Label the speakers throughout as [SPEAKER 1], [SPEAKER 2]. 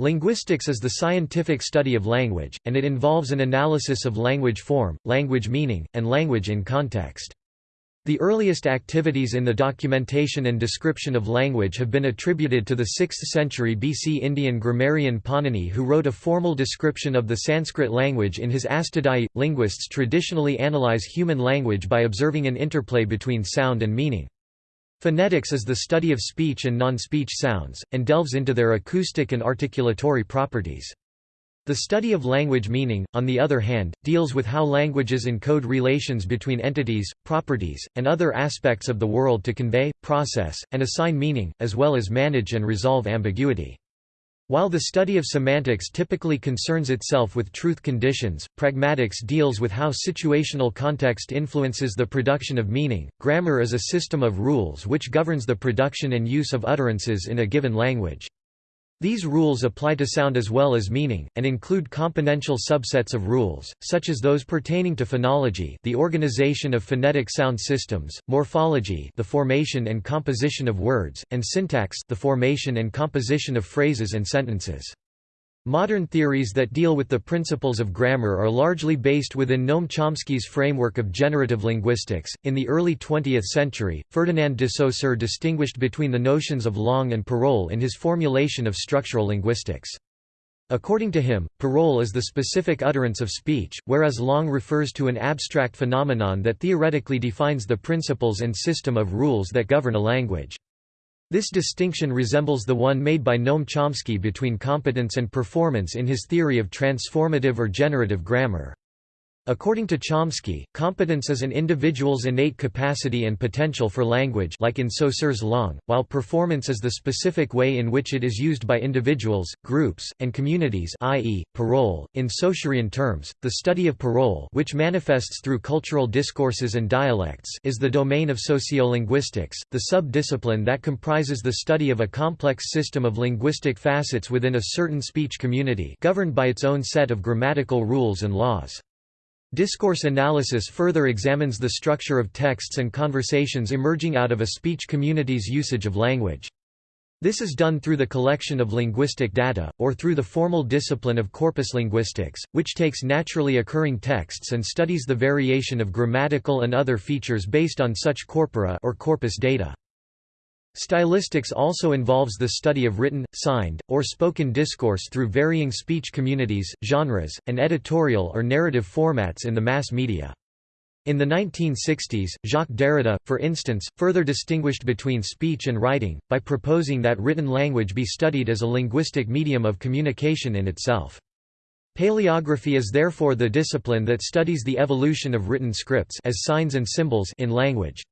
[SPEAKER 1] Linguistics is the scientific study of language, and it involves an analysis of language form, language meaning, and language in context. The earliest activities in the documentation and description of language have been attributed to the 6th century BC Indian grammarian Panini who wrote a formal description of the Sanskrit language in his Ashtadhyayi. Linguists traditionally analyze human language by observing an interplay between sound and meaning. Phonetics is the study of speech and non-speech sounds, and delves into their acoustic and articulatory properties. The study of language meaning, on the other hand, deals with how languages encode relations between entities, properties, and other aspects of the world to convey, process, and assign meaning, as well as manage and resolve ambiguity. While the study of semantics typically concerns itself with truth conditions, pragmatics deals with how situational context influences the production of meaning. Grammar is a system of rules which governs the production and use of utterances in a given language. These rules apply to sound as well as meaning, and include componential subsets of rules, such as those pertaining to phonology the organization of phonetic sound systems, morphology the formation and composition of words, and syntax the formation and composition of phrases and sentences. Modern theories that deal with the principles of grammar are largely based within Noam Chomsky's framework of generative linguistics. In the early 20th century, Ferdinand de Saussure distinguished between the notions of langue and parole in his formulation of structural linguistics. According to him, parole is the specific utterance of speech, whereas langue refers to an abstract phenomenon that theoretically defines the principles and system of rules that govern a language. This distinction resembles the one made by Noam Chomsky between competence and performance in his theory of transformative or generative grammar. According to Chomsky, competence is an individual's innate capacity and potential for language like in Saussure's langue, while performance is the specific way in which it is used by individuals, groups, and communities i.e., parole. In Saussurean terms, the study of parole which manifests through cultural discourses and dialects is the domain of sociolinguistics, the sub-discipline that comprises the study of a complex system of linguistic facets within a certain speech community governed by its own set of grammatical rules and laws. Discourse analysis further examines the structure of texts and conversations emerging out of a speech community's usage of language. This is done through the collection of linguistic data, or through the formal discipline of corpus linguistics, which takes naturally occurring texts and studies the variation of grammatical and other features based on such corpora or corpus data. Stylistics also involves the study of written, signed, or spoken discourse through varying speech communities, genres, and editorial or narrative formats in the mass media. In the 1960s, Jacques Derrida, for instance, further distinguished between speech and writing, by proposing that written language be studied as a linguistic medium of communication in itself. Paleography is therefore the discipline that studies the evolution of written scripts as signs and symbols in language.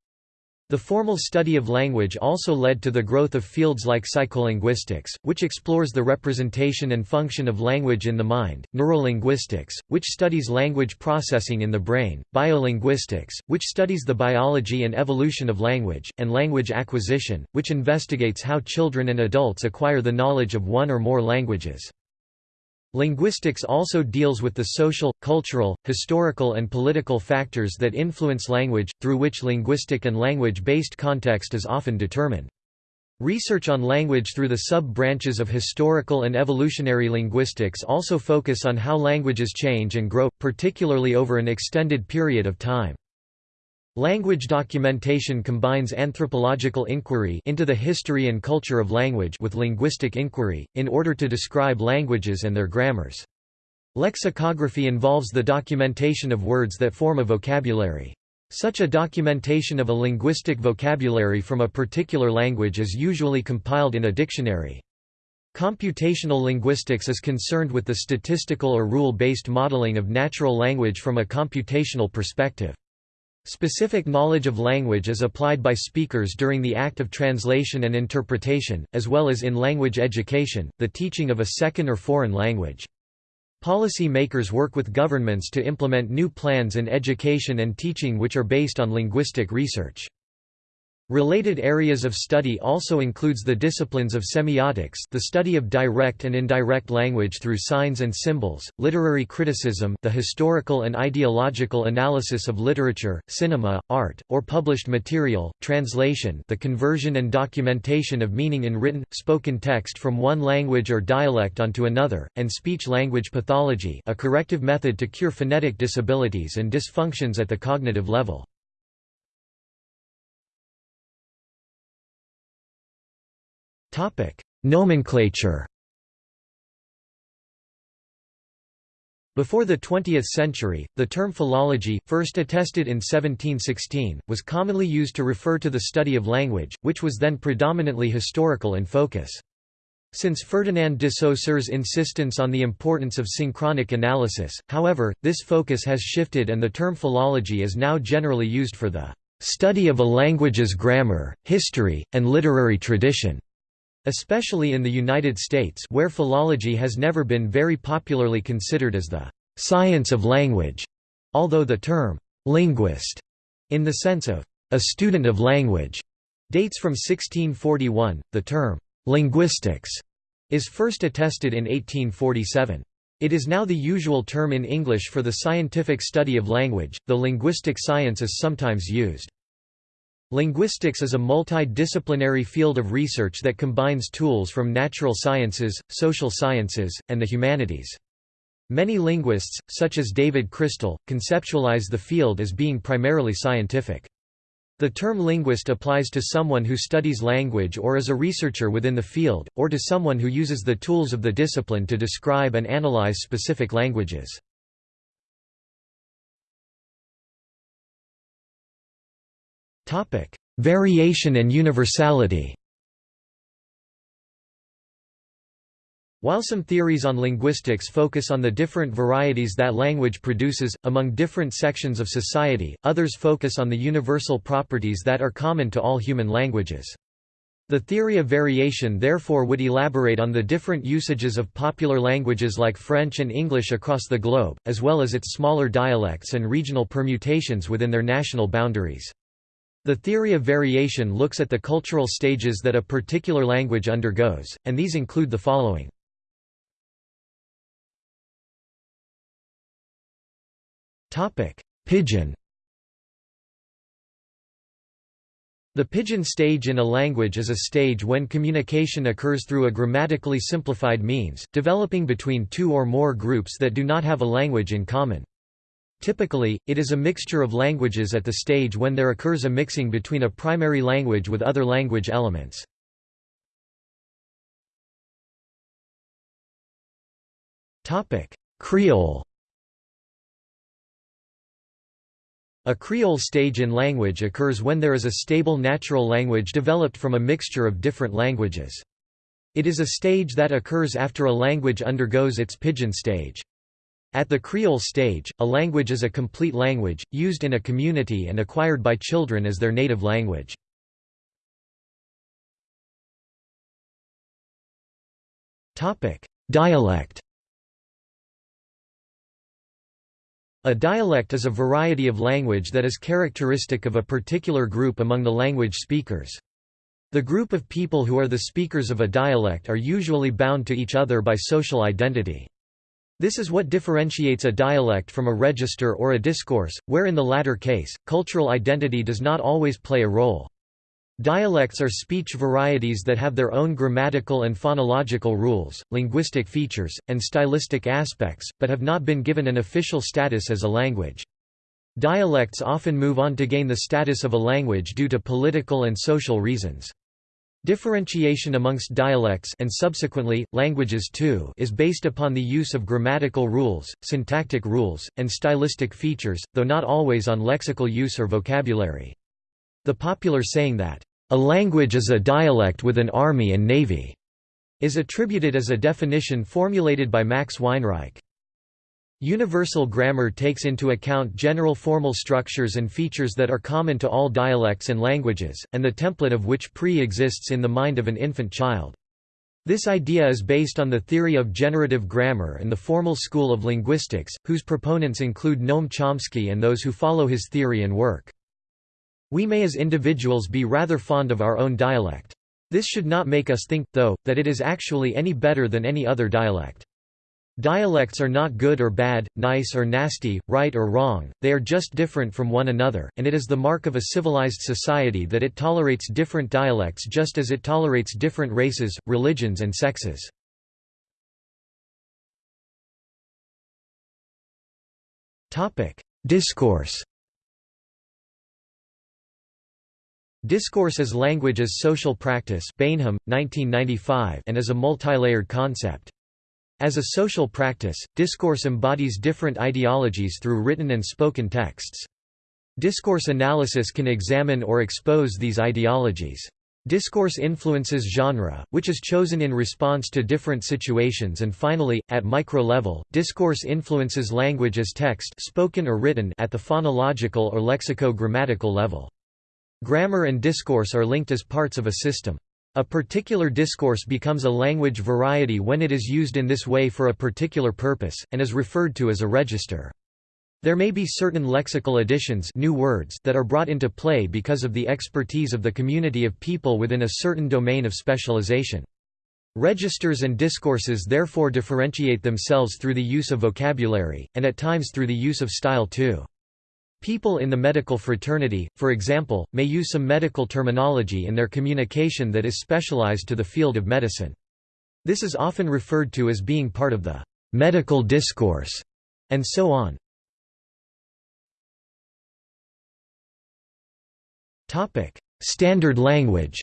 [SPEAKER 1] The formal study of language also led to the growth of fields like psycholinguistics, which explores the representation and function of language in the mind, neurolinguistics, which studies language processing in the brain, biolinguistics, which studies the biology and evolution of language, and language acquisition, which investigates how children and adults acquire the knowledge of one or more languages. Linguistics also deals with the social, cultural, historical and political factors that influence language, through which linguistic and language-based context is often determined. Research on language through the sub-branches of historical and evolutionary linguistics also focus on how languages change and grow, particularly over an extended period of time. Language documentation combines anthropological inquiry into the history and culture of language with linguistic inquiry, in order to describe languages and their grammars. Lexicography involves the documentation of words that form a vocabulary. Such a documentation of a linguistic vocabulary from a particular language is usually compiled in a dictionary. Computational linguistics is concerned with the statistical or rule-based modeling of natural language from a computational perspective. Specific knowledge of language is applied by speakers during the act of translation and interpretation, as well as in language education, the teaching of a second or foreign language. Policy makers work with governments to implement new plans in education and teaching which are based on linguistic research. Related areas of study also includes the disciplines of semiotics the study of direct and indirect language through signs and symbols, literary criticism the historical and ideological analysis of literature, cinema, art, or published material, translation the conversion and documentation of meaning in written, spoken text from one language or dialect onto another, and speech-language pathology a corrective method to cure phonetic disabilities and dysfunctions at the cognitive level. Nomenclature Before the 20th century, the term philology, first attested in 1716, was commonly used to refer to the study of language, which was then predominantly historical in focus. Since Ferdinand de Saussure's insistence on the importance of synchronic analysis, however, this focus has shifted and the term philology is now generally used for the study of a language's grammar, history, and literary tradition especially in the United States where philology has never been very popularly considered as the science of language, although the term linguist, in the sense of a student of language, dates from 1641. The term linguistics is first attested in 1847. It is now the usual term in English for the scientific study of language, though linguistic science is sometimes used. Linguistics is a multidisciplinary field of research that combines tools from natural sciences, social sciences, and the humanities. Many linguists, such as David Crystal, conceptualize the field as being primarily scientific. The term linguist applies to someone who studies language or is a researcher within the field, or to someone who uses the tools of the discipline to describe and analyze specific languages. Topic: Variation and universality. While some theories on linguistics focus on the different varieties that language produces, among different sections of society, others focus on the universal properties that are common to all human languages. The theory of variation therefore would elaborate on the different usages of popular languages like French and English across the globe, as well as its smaller dialects and regional permutations within their national boundaries. The theory of variation looks at the cultural stages that a particular language undergoes, and these include the following. Pidgin The pidgin stage in a language is a stage when communication occurs through a grammatically simplified means, developing between two or more groups that do not have a language in common. Typically, it is a mixture of languages at the stage when there occurs a mixing between a primary language with other language elements. Creole A Creole stage in language occurs when there is a stable natural language developed from a mixture of different languages. It is a stage that occurs after a language undergoes its pidgin stage. At the Creole stage, a language is a complete language, used in a community and acquired by children as their native language. Dialect A dialect is a variety of language that is characteristic of a particular group among the language speakers. The group of people who are the speakers of a dialect are usually bound to each other by social identity. This is what differentiates a dialect from a register or a discourse, where in the latter case, cultural identity does not always play a role. Dialects are speech varieties that have their own grammatical and phonological rules, linguistic features, and stylistic aspects, but have not been given an official status as a language. Dialects often move on to gain the status of a language due to political and social reasons. Differentiation amongst dialects and subsequently, languages too is based upon the use of grammatical rules, syntactic rules, and stylistic features, though not always on lexical use or vocabulary. The popular saying that, "...a language is a dialect with an army and navy," is attributed as a definition formulated by Max Weinreich. Universal grammar takes into account general formal structures and features that are common to all dialects and languages, and the template of which pre-exists in the mind of an infant child. This idea is based on the theory of generative grammar and the formal school of linguistics, whose proponents include Noam Chomsky and those who follow his theory and work. We may as individuals be rather fond of our own dialect. This should not make us think, though, that it is actually any better than any other dialect. Dialects are not good or bad, nice or nasty, right or wrong, they are just different from one another, and it is the mark of a civilized society that it tolerates different dialects just as it tolerates different races, religions and sexes. Discourse Discourse as language as social practice Baynham, 1995, and as a multilayered concept. As a social practice, discourse embodies different ideologies through written and spoken texts. Discourse analysis can examine or expose these ideologies. Discourse influences genre, which is chosen in response to different situations and finally, at micro-level, discourse influences language as text spoken or written at the phonological or lexico-grammatical level. Grammar and discourse are linked as parts of a system. A particular discourse becomes a language variety when it is used in this way for a particular purpose, and is referred to as a register. There may be certain lexical additions new words that are brought into play because of the expertise of the community of people within a certain domain of specialization. Registers and discourses therefore differentiate themselves through the use of vocabulary, and at times through the use of style too. People in the medical fraternity, for example, may use some medical terminology in their communication that is specialized to the field of medicine. This is often referred to as being part of the medical discourse, and so on. Standard language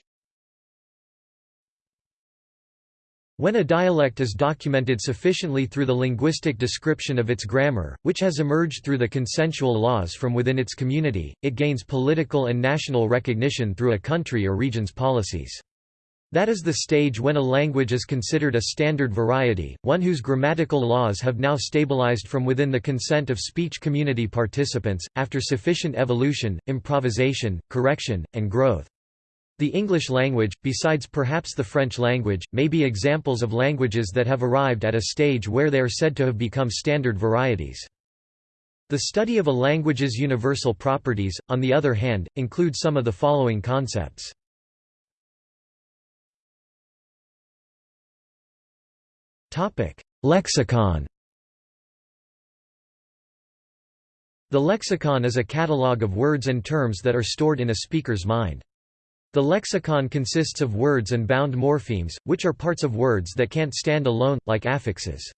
[SPEAKER 1] When a dialect is documented sufficiently through the linguistic description of its grammar, which has emerged through the consensual laws from within its community, it gains political and national recognition through a country or region's policies. That is the stage when a language is considered a standard variety, one whose grammatical laws have now stabilized from within the consent of speech community participants, after sufficient evolution, improvisation, correction, and growth. The English language, besides perhaps the French language, may be examples of languages that have arrived at a stage where they are said to have become standard varieties. The study of a language's universal properties, on the other hand, includes some of the following concepts. Lexicon The lexicon is a catalogue of words and terms that are stored in a speaker's mind. The lexicon consists of words and bound morphemes, which are parts of words that can't stand alone, like affixes.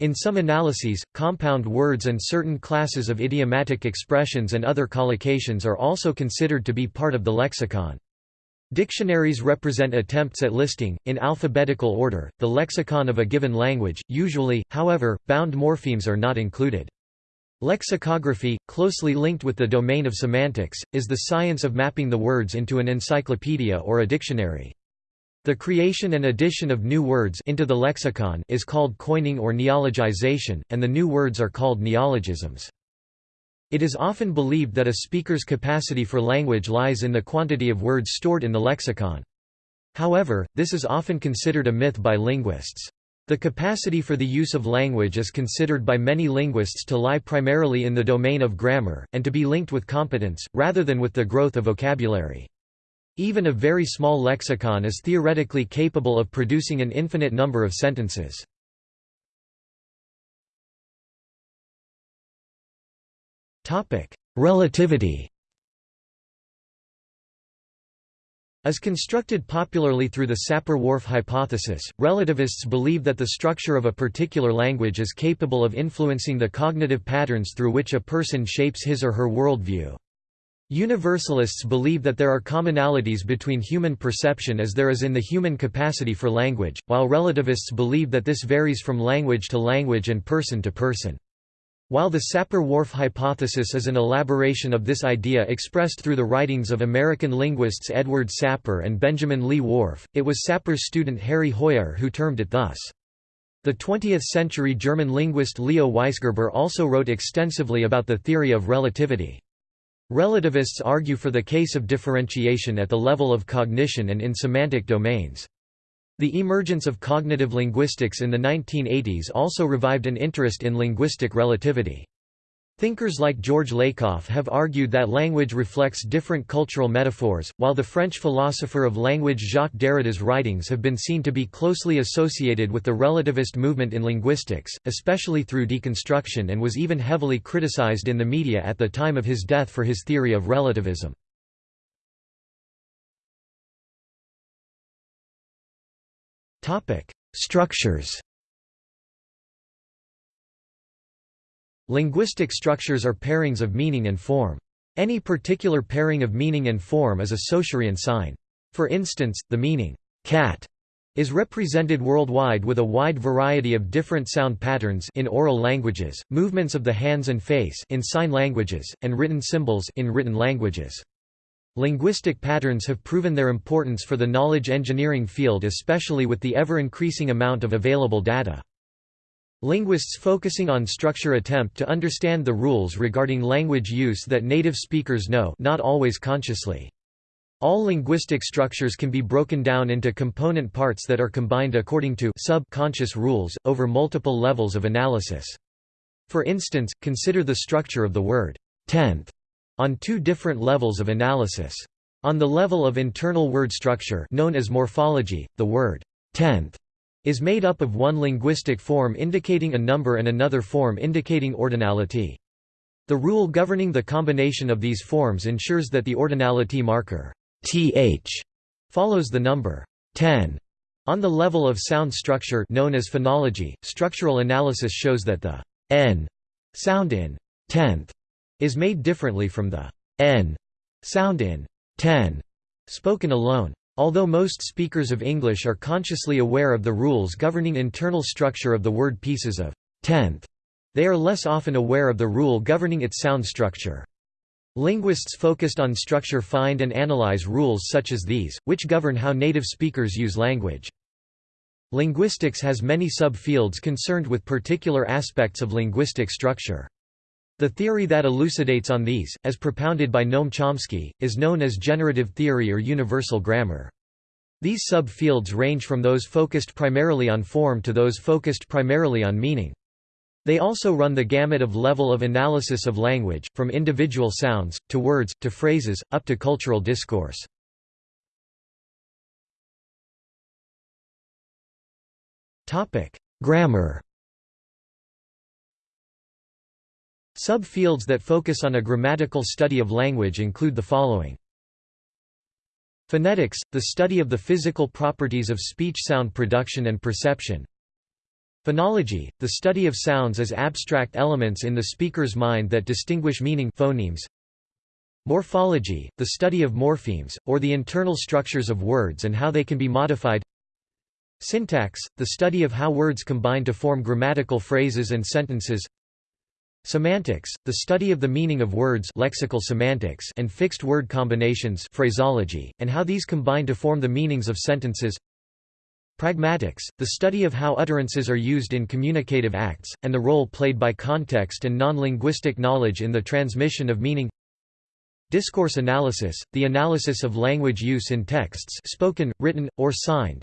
[SPEAKER 1] In some analyses, compound words and certain classes of idiomatic expressions and other collocations are also considered to be part of the lexicon. Dictionaries represent attempts at listing, in alphabetical order, the lexicon of a given language, usually, however, bound morphemes are not included. Lexicography, closely linked with the domain of semantics, is the science of mapping the words into an encyclopedia or a dictionary. The creation and addition of new words into the lexicon is called coining or neologization, and the new words are called neologisms. It is often believed that a speaker's capacity for language lies in the quantity of words stored in the lexicon. However, this is often considered a myth by linguists. The capacity for the use of language is considered by many linguists to lie primarily in the domain of grammar, and to be linked with competence, rather than with the growth of vocabulary. Even a very small lexicon is theoretically capable of producing an infinite number of sentences. Relativity As constructed popularly through the Sapir-Whorf hypothesis, relativists believe that the structure of a particular language is capable of influencing the cognitive patterns through which a person shapes his or her worldview. Universalists believe that there are commonalities between human perception as there is in the human capacity for language, while relativists believe that this varies from language to language and person to person. While the Sapir-Whorf hypothesis is an elaboration of this idea expressed through the writings of American linguists Edward Sapir and Benjamin Lee Whorf, it was Sapir's student Harry Hoijer who termed it thus. The 20th-century German linguist Leo Weisgerber also wrote extensively about the theory of relativity. Relativists argue for the case of differentiation at the level of cognition and in semantic domains. The emergence of cognitive linguistics in the 1980s also revived an interest in linguistic relativity. Thinkers like George Lakoff have argued that language reflects different cultural metaphors, while the French philosopher of language Jacques Derrida's writings have been seen to be closely associated with the relativist movement in linguistics, especially through deconstruction and was even heavily criticized in the media at the time of his death for his theory of relativism. Structures Linguistic structures are pairings of meaning and form. Any particular pairing of meaning and form is a Saussurian sign. For instance, the meaning, cat, is represented worldwide with a wide variety of different sound patterns in oral languages, movements of the hands and face in sign languages, and written symbols in written languages. Linguistic patterns have proven their importance for the knowledge engineering field especially with the ever-increasing amount of available data. Linguists focusing on structure attempt to understand the rules regarding language use that native speakers know not always consciously. All linguistic structures can be broken down into component parts that are combined according to subconscious rules, over multiple levels of analysis. For instance, consider the structure of the word tenth on two different levels of analysis. On the level of internal word structure known as morphology, the word tenth is made up of one linguistic form indicating a number and another form indicating ordinality. The rule governing the combination of these forms ensures that the ordinality marker th follows the number 10. On the level of sound structure known as phonology, structural analysis shows that the n sound in tenth is made differently from the n sound in ten spoken alone. Although most speakers of English are consciously aware of the rules governing internal structure of the word pieces of tenth, they are less often aware of the rule governing its sound structure. Linguists focused on structure find and analyze rules such as these, which govern how native speakers use language. Linguistics has many subfields concerned with particular aspects of linguistic structure. The theory that elucidates on these, as propounded by Noam Chomsky, is known as generative theory or universal grammar. These subfields range from those focused primarily on form to those focused primarily on meaning. They also run the gamut of level of analysis of language, from individual sounds, to words, to phrases, up to cultural discourse. Grammar Subfields that focus on a grammatical study of language include the following. Phonetics, the study of the physical properties of speech sound production and perception. Phonology, the study of sounds as abstract elements in the speaker's mind that distinguish meaning phonemes. Morphology, the study of morphemes, or the internal structures of words and how they can be modified. Syntax, the study of how words combine to form grammatical phrases and sentences. Semantics, the study of the meaning of words lexical semantics and fixed word combinations phraseology, and how these combine to form the meanings of sentences. Pragmatics, the study of how utterances are used in communicative acts, and the role played by context and non-linguistic knowledge in the transmission of meaning. Discourse analysis, the analysis of language use in texts spoken, written, or signed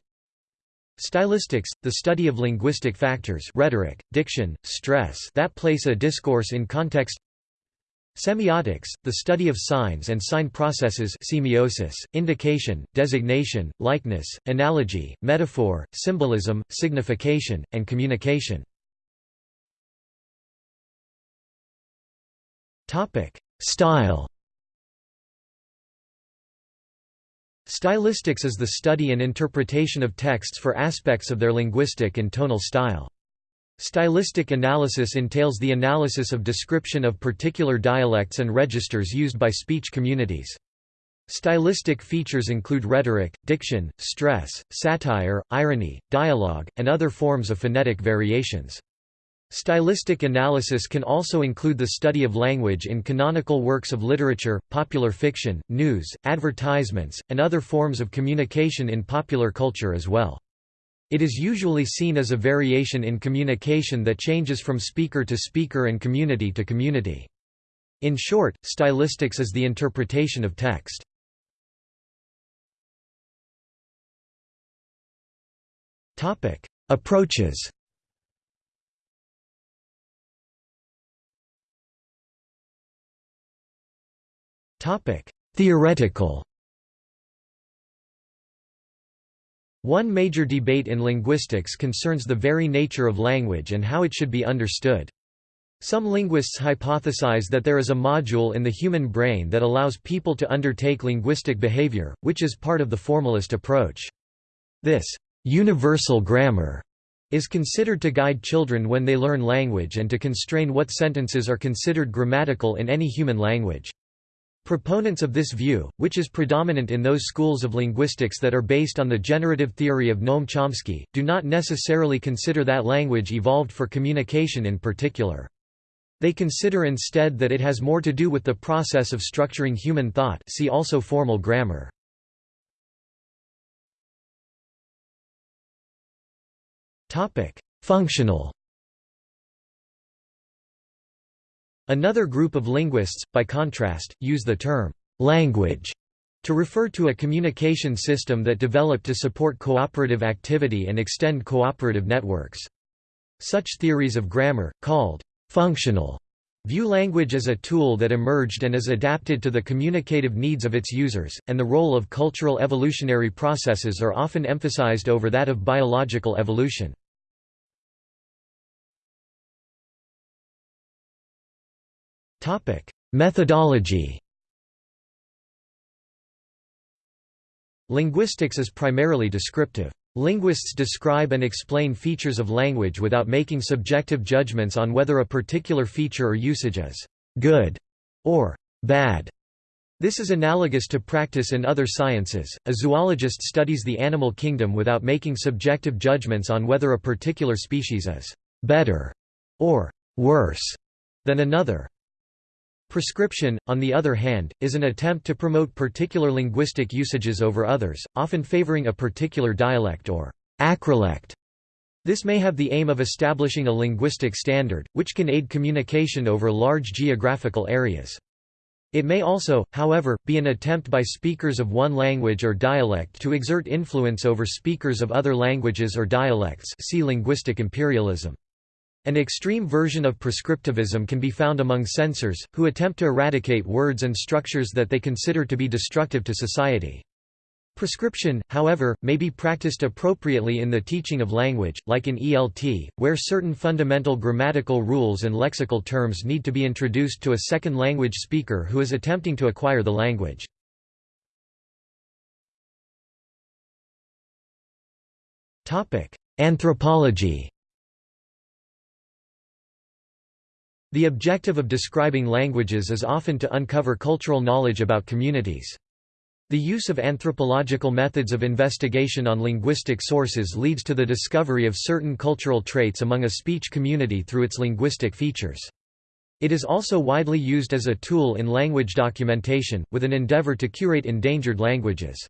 [SPEAKER 1] Stylistics, the study of linguistic factors rhetoric, diction, stress that place a discourse in context Semiotics, the study of signs and sign processes semiosis, indication, designation, likeness, analogy, metaphor, symbolism, signification, and communication. Style Stylistics is the study and interpretation of texts for aspects of their linguistic and tonal style. Stylistic analysis entails the analysis of description of particular dialects and registers used by speech communities. Stylistic features include rhetoric, diction, stress, satire, irony, dialogue, and other forms of phonetic variations. Stylistic analysis can also include the study of language in canonical works of literature, popular fiction, news, advertisements, and other forms of communication in popular culture as well. It is usually seen as a variation in communication that changes from speaker to speaker and community to community. In short, stylistics is the interpretation of text. Approaches Theoretical One major debate in linguistics concerns the very nature of language and how it should be understood. Some linguists hypothesize that there is a module in the human brain that allows people to undertake linguistic behavior, which is part of the formalist approach. This universal grammar is considered to guide children when they learn language and to constrain what sentences are considered grammatical in any human language. Proponents of this view, which is predominant in those schools of linguistics that are based on the generative theory of Noam Chomsky, do not necessarily consider that language evolved for communication in particular. They consider instead that it has more to do with the process of structuring human thought see also formal grammar. Functional Another group of linguists, by contrast, use the term «language» to refer to a communication system that developed to support cooperative activity and extend cooperative networks. Such theories of grammar, called «functional», view language as a tool that emerged and is adapted to the communicative needs of its users, and the role of cultural evolutionary processes are often emphasized over that of biological evolution. Methodology Linguistics is primarily descriptive. Linguists describe and explain features of language without making subjective judgments on whether a particular feature or usage is good or bad. This is analogous to practice in other sciences. A zoologist studies the animal kingdom without making subjective judgments on whether a particular species is better or worse than another. Prescription, on the other hand, is an attempt to promote particular linguistic usages over others, often favoring a particular dialect or acrolect. This may have the aim of establishing a linguistic standard, which can aid communication over large geographical areas. It may also, however, be an attempt by speakers of one language or dialect to exert influence over speakers of other languages or dialects see linguistic imperialism. An extreme version of prescriptivism can be found among censors, who attempt to eradicate words and structures that they consider to be destructive to society. Prescription, however, may be practiced appropriately in the teaching of language, like in ELT, where certain fundamental grammatical rules and lexical terms need to be introduced to a second language speaker who is attempting to acquire the language. Anthropology The objective of describing languages is often to uncover cultural knowledge about communities. The use of anthropological methods of investigation on linguistic sources leads to the discovery of certain cultural traits among a speech community through its linguistic features. It is also widely used as a tool in language documentation, with an endeavor to curate endangered languages.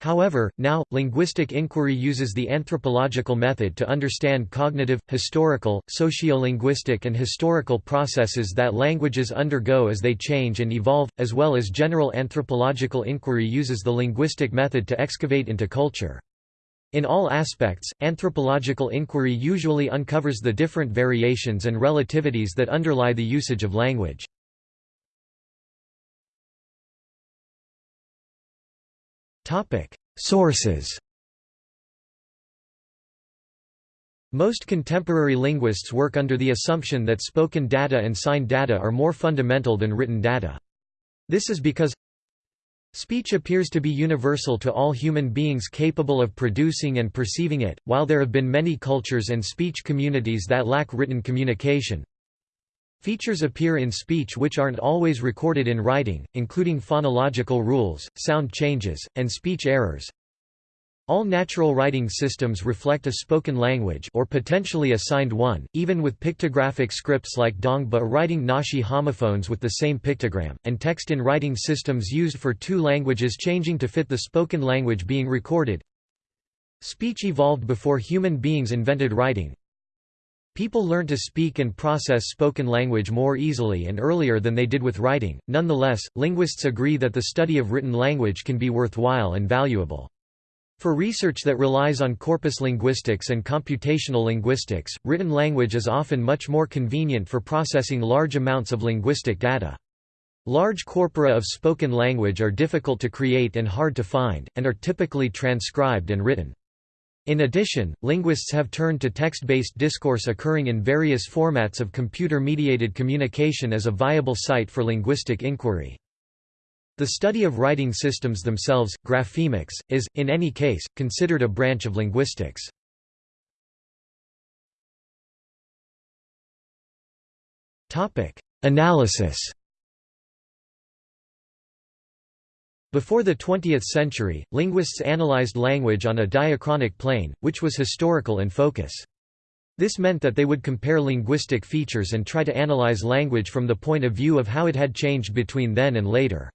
[SPEAKER 1] However, now, linguistic inquiry uses the anthropological method to understand cognitive, historical, sociolinguistic and historical processes that languages undergo as they change and evolve, as well as general anthropological inquiry uses the linguistic method to excavate into culture. In all aspects, anthropological inquiry usually uncovers the different variations and relativities that underlie the usage of language. Sources Most contemporary linguists work under the assumption that spoken data and signed data are more fundamental than written data. This is because Speech appears to be universal to all human beings capable of producing and perceiving it, while there have been many cultures and speech communities that lack written communication. Features appear in speech which aren't always recorded in writing, including phonological rules, sound changes, and speech errors. All natural writing systems reflect a spoken language or potentially a signed one, even with pictographic scripts like Dongba writing Naxi homophones with the same pictogram, and text in writing systems used for two languages changing to fit the spoken language being recorded. Speech evolved before human beings invented writing, People learn to speak and process spoken language more easily and earlier than they did with writing. Nonetheless, linguists agree that the study of written language can be worthwhile and valuable. For research that relies on corpus linguistics and computational linguistics, written language is often much more convenient for processing large amounts of linguistic data. Large corpora of spoken language are difficult to create and hard to find, and are typically transcribed and written. In addition, linguists have turned to text-based discourse occurring in various formats of computer-mediated communication as a viable site for linguistic inquiry. The study of writing systems themselves, graphemics, is, in any case, considered a branch of linguistics. Analysis Before the 20th century, linguists analyzed language on a diachronic plane, which was historical in focus. This meant that they would compare linguistic features and try to analyze language from the point of view of how it had changed between then and later.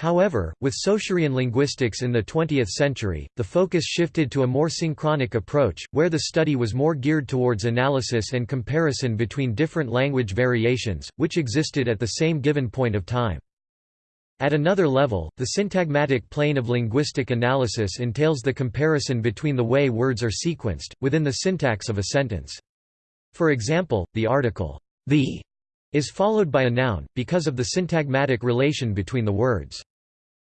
[SPEAKER 1] However, with Saussurian linguistics in the 20th century, the focus shifted to a more synchronic approach, where the study was more geared towards analysis and comparison between different language variations, which existed at the same given point of time. At another level, the syntagmatic plane of linguistic analysis entails the comparison between the way words are sequenced, within the syntax of a sentence. For example, the article, the is followed by a noun, because of the syntagmatic relation between the words.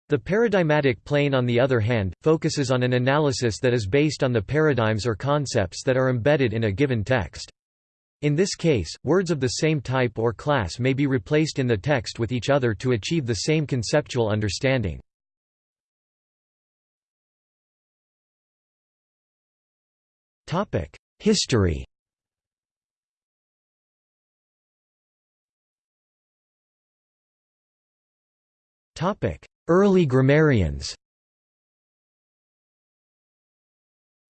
[SPEAKER 1] The paradigmatic plane on the other hand, focuses on an analysis that is based on the paradigms or concepts that are embedded in a given text. In this case, words of the same type or class may be replaced in the text with each other to achieve the same conceptual understanding. History Early grammarians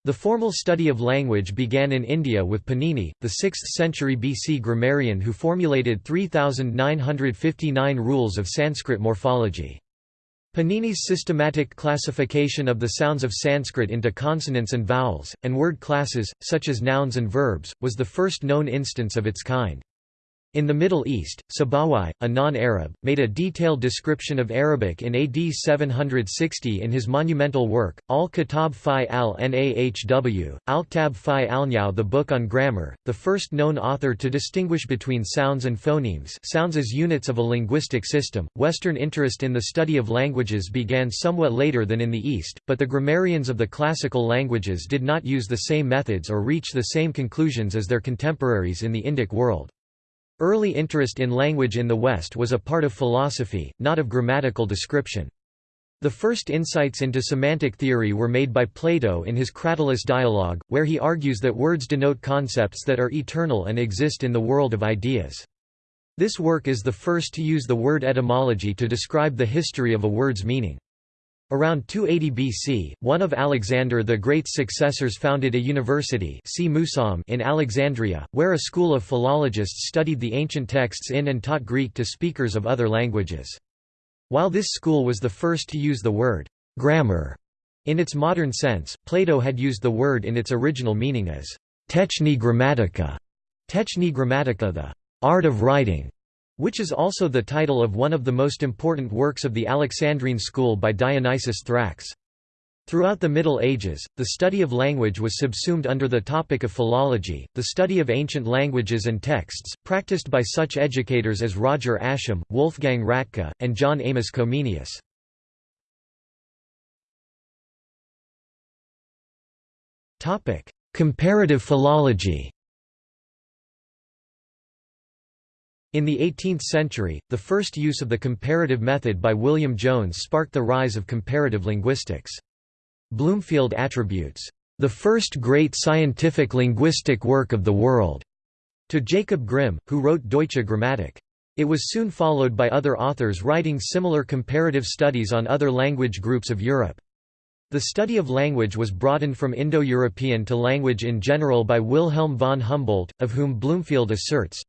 [SPEAKER 1] The formal study of language began in India with Panini, the 6th century BC grammarian who formulated 3,959 rules of Sanskrit morphology. Panini's systematic classification of the sounds of Sanskrit into consonants and vowels, and word classes, such as nouns and verbs, was the first known instance of its kind. In the Middle East, Sibawayh, a non-Arab, made a detailed description of Arabic in AD 760 in his monumental work, Al-Kitab fi al-Nahw, Al-Ktab fi al the book on grammar, the first known author to distinguish between sounds and phonemes sounds as units of a linguistic system. Western interest in the study of languages began somewhat later than in the East, but the grammarians of the classical languages did not use the same methods or reach the same conclusions as their contemporaries in the Indic world. Early interest in language in the West was a part of philosophy, not of grammatical description. The first insights into semantic theory were made by Plato in his Cratylus dialogue, where he argues that words denote concepts that are eternal and exist in the world of ideas. This work is the first to use the word etymology to describe the history of a word's meaning. Around 280 BC, one of Alexander the Great's successors founded a university in Alexandria, where a school of philologists studied the ancient texts in and taught Greek to speakers of other languages. While this school was the first to use the word grammar in its modern sense, Plato had used the word in its original meaning as techne grammatica, techne grammatica the art of writing, which is also the title of one of the most important works of the Alexandrine school by Dionysius Thrax. Throughout the Middle Ages, the study of language was subsumed under the topic of philology, the study of ancient languages and texts, practiced by such educators as Roger Ascham, Wolfgang Ratke, and John Amos Comenius. Comparative philology In the 18th century, the first use of the comparative method by William Jones sparked the rise of comparative linguistics. Bloomfield attributes, "...the first great scientific linguistic work of the world," to Jacob Grimm, who wrote Deutsche Grammatik. It was soon followed by other authors writing similar comparative studies on other language groups of Europe. The study of language was broadened from Indo-European to language in general by Wilhelm von Humboldt, of whom Bloomfield asserts,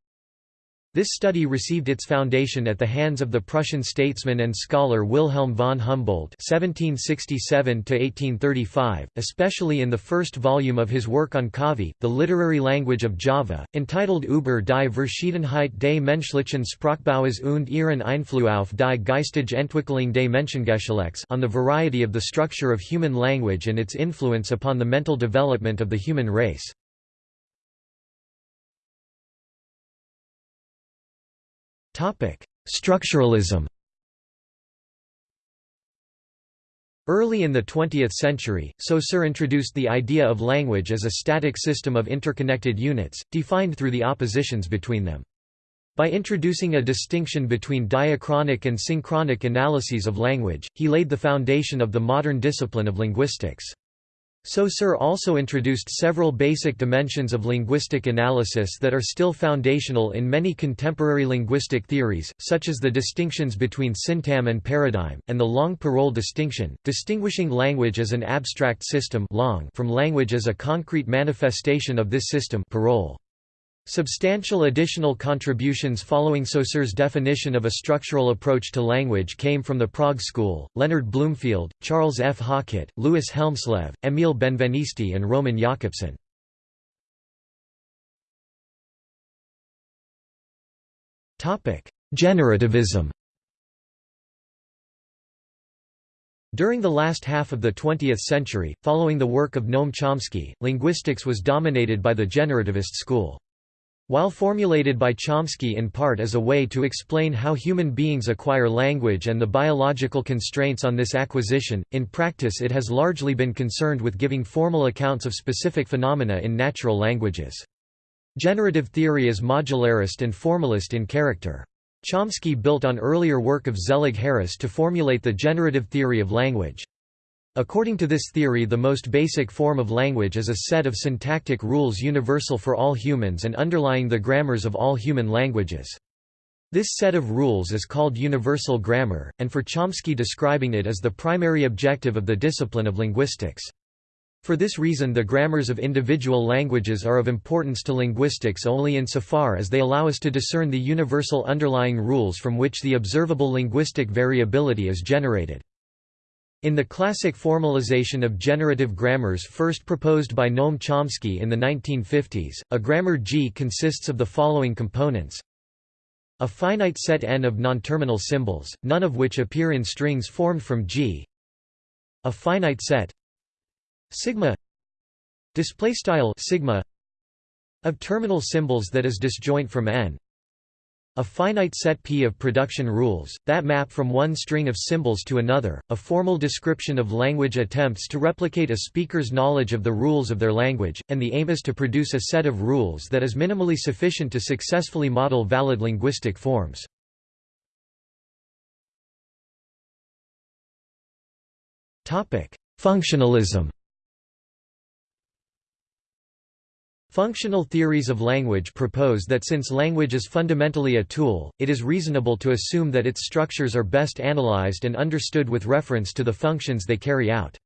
[SPEAKER 1] this study received its foundation at the hands of the Prussian statesman and scholar Wilhelm von Humboldt (1767–1835), especially in the first volume of his work on Kavi, the literary language of Java, entitled Über die Verschiedenheit des menschlichen Sprachbaues und ihren Einfluss auf die geistige Entwicklung des Menschengeschlechts on the variety of the structure of human language and its influence upon the mental development of the human race. Structuralism Early in the 20th century, Saussure introduced the idea of language as a static system of interconnected units, defined through the oppositions between them. By introducing a distinction between diachronic and synchronic analyses of language, he laid the foundation of the modern discipline of linguistics. Saussure also introduced several basic dimensions of linguistic analysis that are still foundational in many contemporary linguistic theories, such as the distinctions between syntagm and paradigm, and the langue-parole distinction, distinguishing language as an abstract system langue from language as a concrete manifestation of this system parole. Substantial additional contributions following Saussure's definition of a structural approach to language came from the Prague School, Leonard Bloomfield, Charles F. Hockett, Louis Hjelmslev, Emil Benveniste and Roman Jakobson. Generativism During the last half of the 20th century, following the work of Noam Chomsky, linguistics was dominated by the generativist school. While formulated by Chomsky in part as a way to explain how human beings acquire language and the biological constraints on this acquisition, in practice it has largely been concerned with giving formal accounts of specific phenomena in natural languages. Generative theory is modularist and formalist in character. Chomsky built on earlier work of Zelig Harris to formulate the generative theory of language. According to this theory the most basic form of language is a set of syntactic rules universal for all humans and underlying the grammars of all human languages. This set of rules is called universal grammar, and for Chomsky describing it as the primary objective of the discipline of linguistics. For this reason the grammars of individual languages are of importance to linguistics only insofar as they allow us to discern the universal underlying rules from which the observable linguistic variability is generated. In the classic formalization of generative grammars first proposed by Noam Chomsky in the 1950s, a grammar G consists of the following components. A finite set n of non-terminal symbols, none of which appear in strings formed from G. A finite set sigma display style sigma of terminal symbols that is disjoint from n a finite set P of production rules, that map from one string of symbols to another, a formal description of language attempts to replicate a speaker's knowledge of the rules of their language, and the aim is to produce a set of rules that is minimally sufficient to successfully model valid linguistic forms. Functionalism Functional theories of language propose that since language is fundamentally a tool, it is reasonable to assume that its structures are best analyzed and understood with reference to the functions they carry out.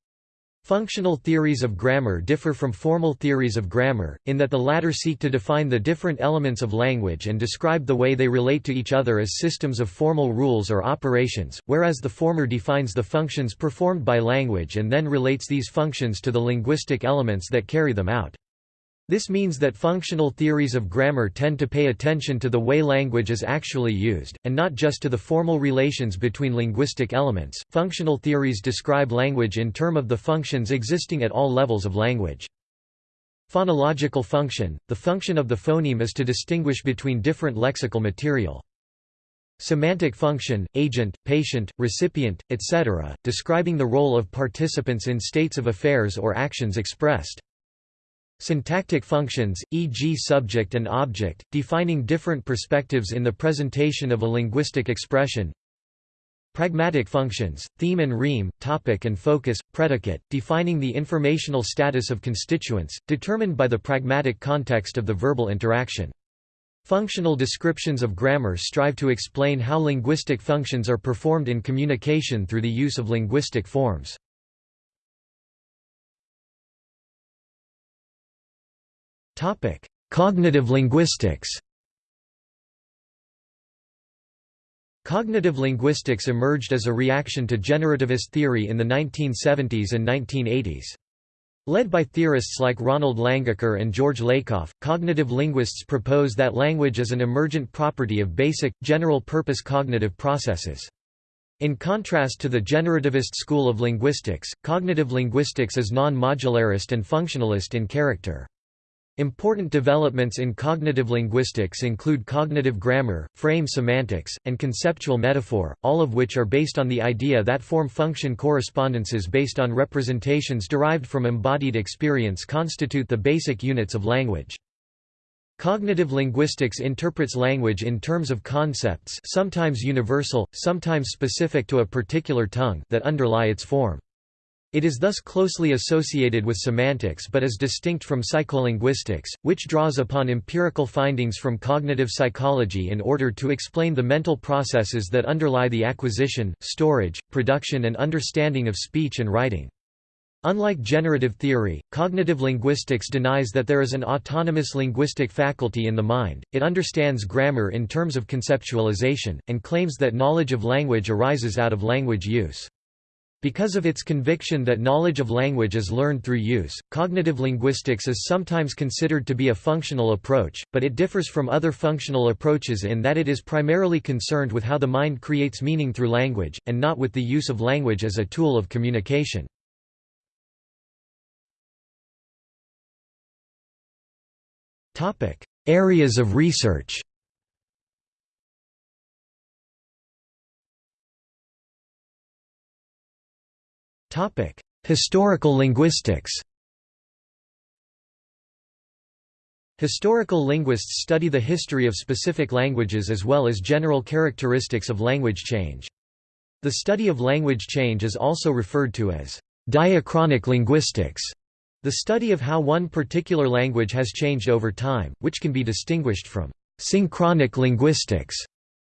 [SPEAKER 1] Functional theories of grammar differ from formal theories of grammar, in that the latter seek to define the different elements of language and describe the way they relate to each other as systems of formal rules or operations, whereas the former defines the functions performed by language and then relates these functions to the linguistic elements that carry them out. This means that functional theories of grammar tend to pay attention to the way language is actually used, and not just to the formal relations between linguistic elements. Functional theories describe language in terms of the functions existing at all levels of language. Phonological function – The function of the phoneme is to distinguish between different lexical material. Semantic function, agent, patient, recipient, etc., describing the role of participants in states of affairs or actions expressed. Syntactic functions, e.g. subject and object, defining different perspectives in the presentation of a linguistic expression. Pragmatic functions, theme and rheme, topic and focus, predicate, defining the informational status of constituents, determined by the pragmatic context of the verbal interaction. Functional descriptions of grammar strive to explain how linguistic functions are performed in communication through the use of linguistic forms. Topic: Cognitive linguistics. Cognitive linguistics emerged as a reaction to generativist theory in the 1970s and 1980s. Led by theorists like Ronald Langacker and George Lakoff, cognitive linguists propose that language is an emergent property of basic, general-purpose cognitive processes. In contrast to the generativist school of linguistics, cognitive linguistics is non-modularist and functionalist in character. Important developments in cognitive linguistics include cognitive grammar, frame semantics, and conceptual metaphor, all of which are based on the idea that form-function correspondences based on representations derived from embodied experience constitute the basic units of language. Cognitive linguistics interprets language in terms of concepts sometimes universal, sometimes specific to a particular tongue that underlie its form. It is thus closely associated with semantics but is distinct from psycholinguistics, which draws upon empirical findings from cognitive psychology in order to explain the mental processes that underlie the acquisition, storage, production and understanding of speech and writing. Unlike generative theory, cognitive linguistics denies that there is an autonomous linguistic faculty in the mind, it understands grammar in terms of conceptualization, and claims that knowledge of language arises out of language use. Because of its conviction that knowledge of language is learned through use, cognitive linguistics is sometimes considered to be a functional approach, but it differs from other functional approaches in that it is primarily concerned with how the mind creates meaning through language, and not with the use of language as a tool of communication. Areas of research Topic: Historical linguistics. Historical linguists study the history of specific languages as well as general characteristics of language change. The study of language change is also referred to as diachronic linguistics, the study of how one particular language has changed over time, which can be distinguished from synchronic linguistics,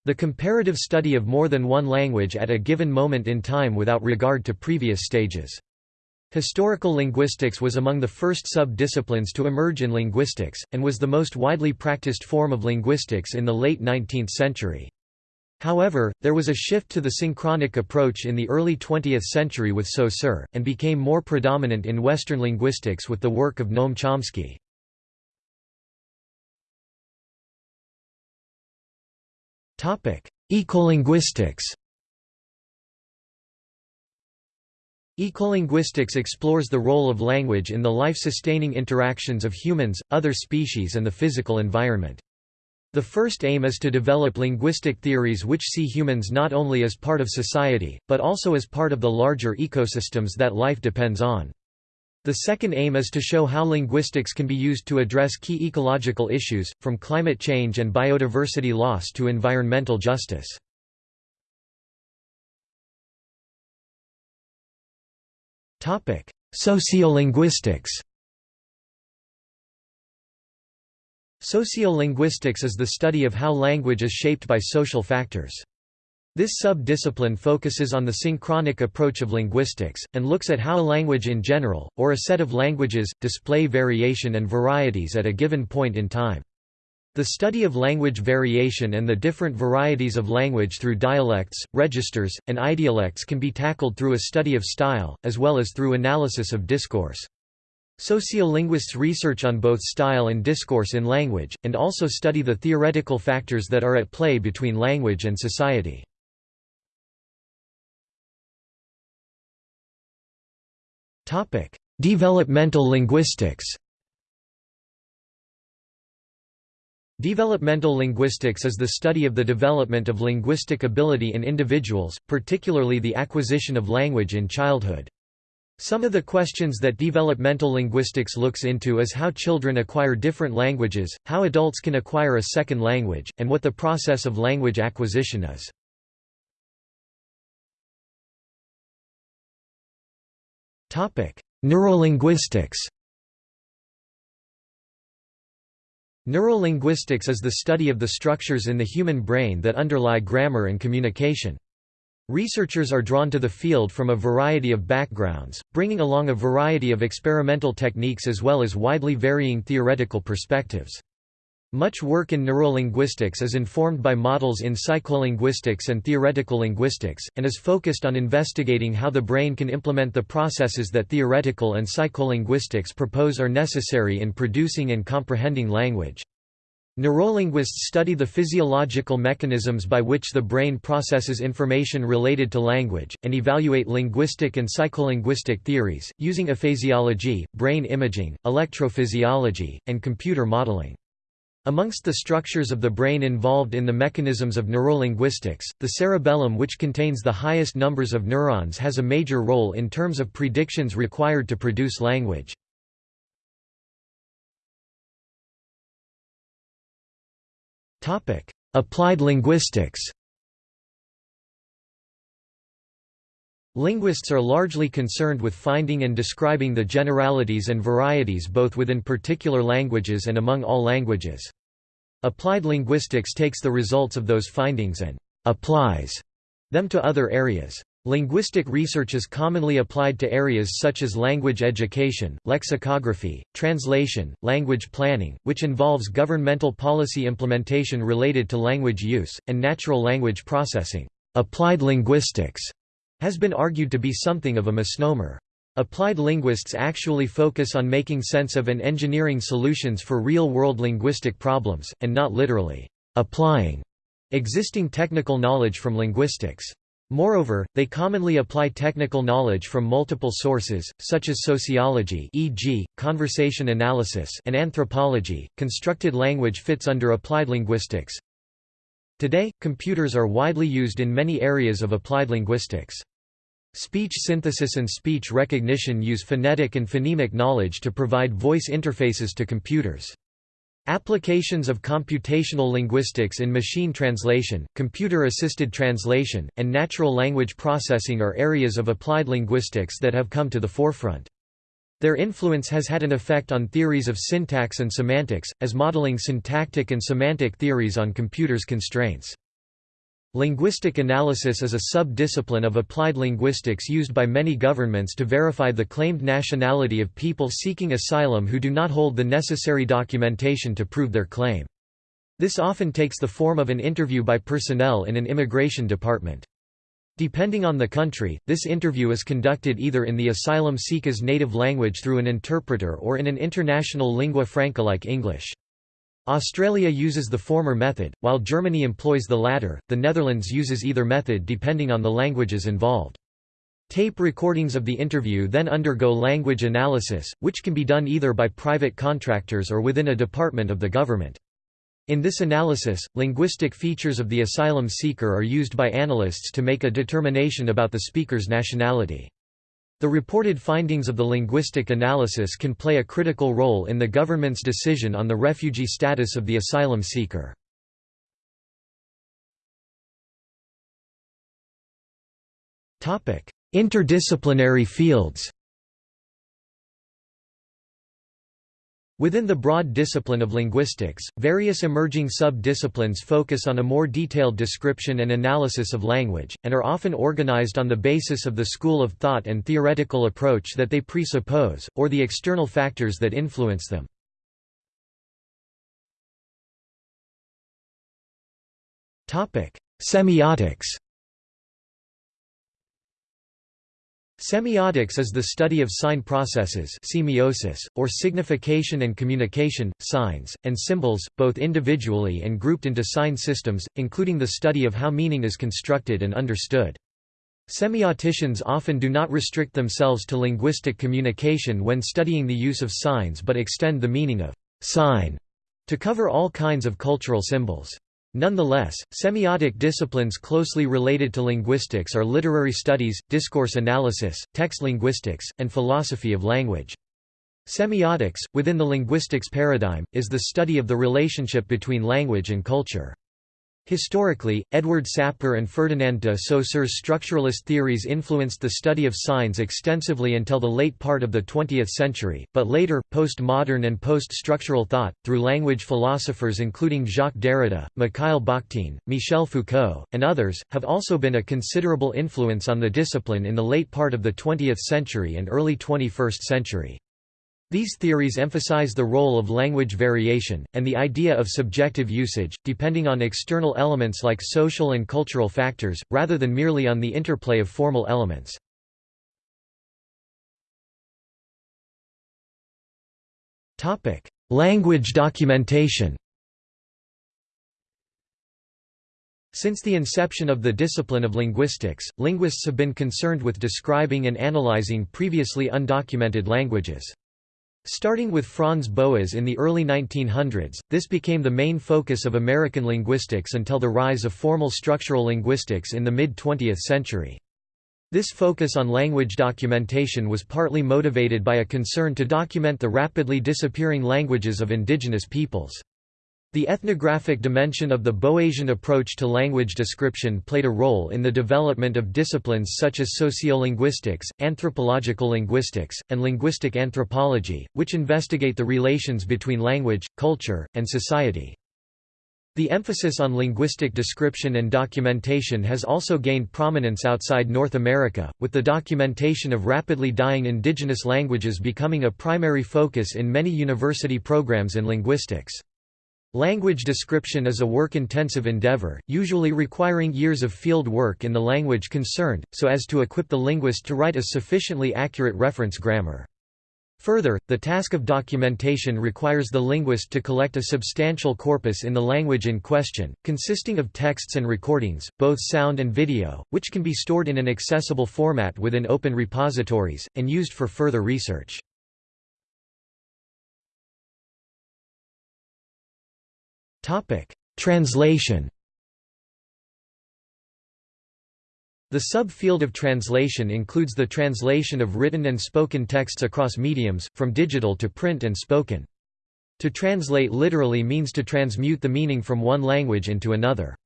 [SPEAKER 1] the comparative study of more than one language at a given moment in time without regard to previous stages. Historical linguistics was among the first sub-disciplines to emerge in linguistics, and was the most widely practiced form of linguistics in the late 19th century. However, there was a shift to the synchronic approach in the early 20th century with Saussure, and became more predominant in Western linguistics with the work of Noam Chomsky. Ecolinguistics Ecolinguistics explores the role of language in the life-sustaining interactions of humans, other species and the physical environment. The first aim is to develop linguistic theories which see humans not only as part of society, but also as part of the larger ecosystems that life depends on. The second aim is to show how linguistics can be used to address key ecological issues, from climate change and biodiversity loss to environmental justice. Sociolinguistics Sociolinguistics is the study of how language is shaped by social factors. This sub-discipline focuses on the synchronic approach of linguistics, and looks at how a language in general, or a set of languages, display variation and varieties at a given point in time. The study of language variation and the different varieties of language through dialects, registers, and idiolects can be tackled through a study of style, as well as through analysis of discourse. Sociolinguists research on both style and discourse in language, and also study the theoretical factors that are at play between language and society. Developmental linguistics. Developmental linguistics is the study of the development of linguistic ability in individuals, particularly the acquisition of language in childhood. Some of the questions that developmental linguistics looks into is how children acquire different languages, how adults can acquire a second language, and what the process of language acquisition is. Neurolinguistics Neurolinguistics is the study of the structures in the human brain that underlie grammar and communication. Researchers are drawn to the field from a variety of backgrounds, bringing along a variety of experimental techniques as well as widely varying theoretical perspectives. Much work in neurolinguistics is informed by models in psycholinguistics and theoretical linguistics, and is focused on investigating how the brain can implement the processes that theoretical and psycholinguistics propose are necessary in producing and comprehending language. Neurolinguists study the physiological mechanisms by which the brain processes information related to language, and evaluate linguistic and psycholinguistic theories, using aphasiology, brain imaging, electrophysiology, and computer modeling. Amongst the structures of the brain involved in the mechanisms of neurolinguistics, the cerebellum which contains the highest numbers of neurons has a major role in terms of predictions required to produce language. Applied linguistics. Linguists are largely concerned with finding and describing the generalities and varieties both within particular languages and among all languages. Applied linguistics takes the results of those findings and applies them to other areas. Linguistic research is commonly applied to areas such as language education, lexicography, translation, language planning, which involves governmental policy implementation related to language use, and natural language processing. Applied linguistics has been argued to be something of a misnomer. Applied linguists actually focus on making sense of and engineering solutions for real-world linguistic problems, and not literally applying existing technical knowledge from linguistics. Moreover, they commonly apply technical knowledge from multiple sources, such as sociology e.g., conversation analysis and anthropology. Constructed language fits under applied linguistics. Today, computers are widely used in many areas of applied linguistics. Speech synthesis and speech recognition use phonetic and phonemic knowledge to provide voice interfaces to computers. Applications of computational linguistics in machine translation, computer-assisted translation, and natural language processing are areas of applied linguistics that have come to the forefront. Their influence has had an effect on theories of syntax and semantics, as modeling syntactic and semantic theories on computers' constraints. Linguistic analysis is a sub-discipline of applied linguistics used by many governments to verify the claimed nationality of people seeking asylum who do not hold the necessary documentation to prove their claim. This often takes the form of an interview by personnel in an immigration department. Depending on the country, this interview is conducted either in the asylum seeker's native language through an interpreter or in an international lingua franca like English. Australia uses the former method, while Germany employs the latter, the Netherlands uses either method depending on the languages involved. Tape recordings of the interview then undergo language analysis, which can be done either by private contractors or within a department of the government. In this analysis, linguistic features of the asylum seeker are used by analysts to make a determination about the speaker's nationality. The reported findings of the linguistic analysis can play a critical role in the government's decision on the refugee status of the asylum seeker. Interdisciplinary fields Within the broad discipline of linguistics, various emerging sub-disciplines focus on a more detailed description and analysis of language, and are often organized on the basis of the school of thought and theoretical approach that they presuppose, or the external factors that influence them. Semiotics Semiotics is the study of sign processes semiosis, or signification and communication, signs, and symbols, both individually and grouped into sign systems, including the study of how meaning is constructed and understood. Semioticians often do not restrict themselves to linguistic communication when studying the use of signs but extend the meaning of «sign» to cover all kinds of cultural symbols. Nonetheless, semiotic disciplines closely related to linguistics are literary studies, discourse analysis, text linguistics, and philosophy of language. Semiotics, within the linguistics paradigm, is the study of the relationship between language and culture. Historically, Edward Sapir and Ferdinand de Saussure's structuralist theories influenced the study of signs extensively until the late part of the 20th century, but later, postmodern and post-structural thought, through language philosophers including Jacques Derrida, Mikhail Bakhtin, Michel Foucault, and others, have also been a considerable influence on the discipline in the late part of the 20th century and early 21st century. These theories emphasize the role of language variation, and the idea of subjective usage, depending on external elements like social and cultural factors, rather than merely on the interplay of formal elements. Language documentation Since the inception of the discipline of linguistics, linguists have been concerned with describing and analyzing previously undocumented languages. Starting with Franz Boas in the early 1900s, this became the main focus of American linguistics until the rise of formal structural linguistics in the mid-20th century. This focus on language documentation was partly motivated by a concern to document the rapidly disappearing languages of indigenous peoples. The ethnographic dimension of the Boasian approach to language description played a role in the development of disciplines such as sociolinguistics, anthropological linguistics, and linguistic anthropology, which investigate the relations between language, culture, and society. The emphasis on linguistic description and documentation has also gained prominence outside North America, with the documentation of rapidly dying indigenous languages becoming a primary focus in many university programs in linguistics. Language description is a work-intensive endeavor, usually requiring years of field work in the language concerned, so as to equip the linguist to write a sufficiently accurate reference grammar. Further, the task of documentation requires the linguist to collect a substantial corpus in the language in question, consisting of texts and recordings, both sound and video, which can be stored in an accessible format within open repositories, and used for further research. Topic: Translation. The subfield of translation includes the translation of written and spoken texts across mediums, from digital to print and spoken. To translate literally means to transmute the meaning from one language into another.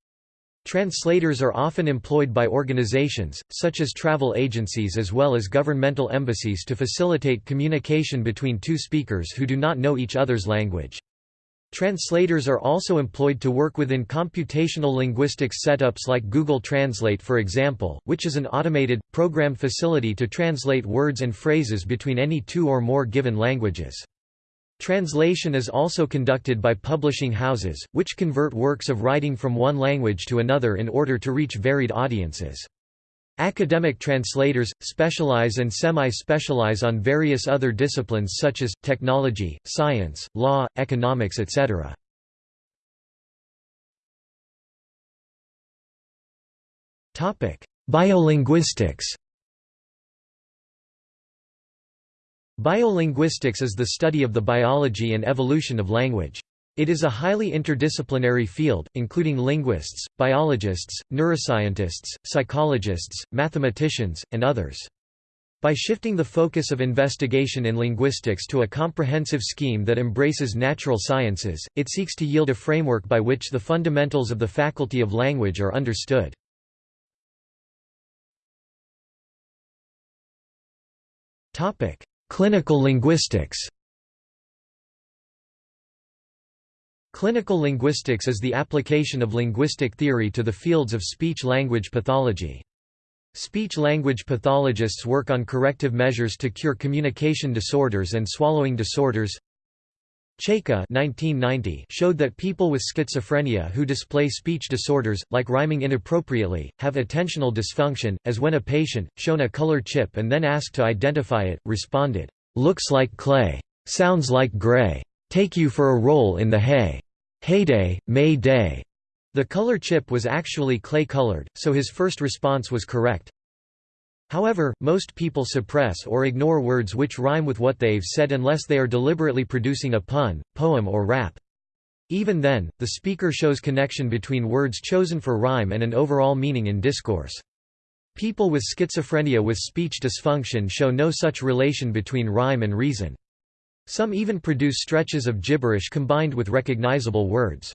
[SPEAKER 1] Translators are often employed by organizations, such as travel agencies as well as governmental embassies to facilitate communication between two speakers who do not know each other's language. Translators are also employed to work within computational linguistics setups like Google Translate for example, which is an automated, programmed facility to translate words and phrases between any two or more given languages. Translation is also conducted by publishing houses, which convert works of writing from one language to another in order to reach varied audiences. Academic translators, specialize and semi-specialize on various other disciplines such as, technology, science, law, economics etc. Biolinguistics Biolinguistics is the study of the biology and evolution of language. It is a highly interdisciplinary field, including linguists, biologists, neuroscientists, psychologists, mathematicians, and others. By shifting the focus of investigation in linguistics to a comprehensive scheme that embraces natural sciences, it seeks to yield a framework by which the fundamentals of the faculty of language are understood. Clinical linguistics Clinical linguistics is the application of linguistic theory to the fields of speech-language pathology. Speech-language pathologists work on corrective measures to cure communication disorders and swallowing disorders. Chaika showed that people with schizophrenia who display speech disorders, like rhyming inappropriately, have attentional dysfunction, as when a patient, shown a color chip and then asked to identify it, responded, "'Looks like clay. Sounds like gray. Take you for a roll in the hay.' Heyday, May Day. The color chip was actually clay-colored, so his first response was correct. However, most people suppress or ignore words which rhyme with what they've said unless they are deliberately producing a pun, poem or rap. Even then, the speaker shows connection between words chosen for rhyme and an overall meaning in discourse. People with schizophrenia with speech dysfunction show no such relation between rhyme and reason. Some even produce stretches of gibberish combined with recognizable words.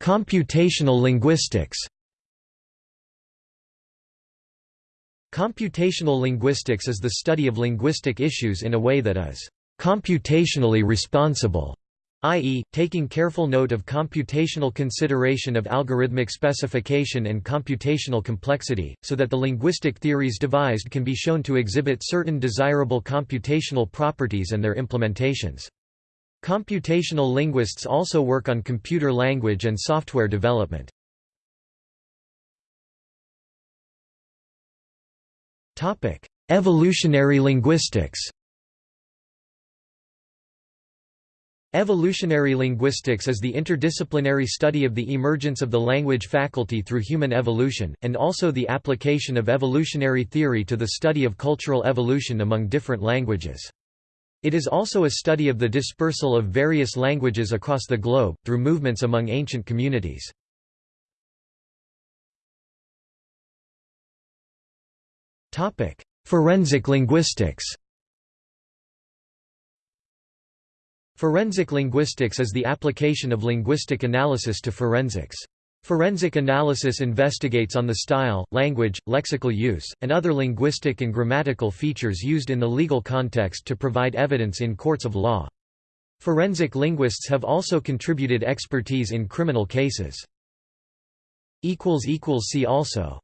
[SPEAKER 1] Computational linguistics Computational linguistics is the study of linguistic issues in a way that is computationally responsible i.e., taking careful note of computational consideration of algorithmic specification and computational complexity, so that the linguistic theories devised can be shown to exhibit certain desirable computational properties and their implementations. Computational linguists also work on computer language and software development. Evolutionary linguistics Evolutionary linguistics is the interdisciplinary study of the emergence of the language faculty through human evolution, and also the application of evolutionary theory to the study of cultural evolution among different languages. It is also a study of the dispersal of various languages across the globe, through movements among ancient communities. Forensic linguistics Forensic linguistics is the application of linguistic analysis to forensics. Forensic analysis investigates on the style, language, lexical use, and other linguistic and grammatical features used in the legal context to provide evidence in courts of law. Forensic linguists have also contributed expertise in criminal cases. See also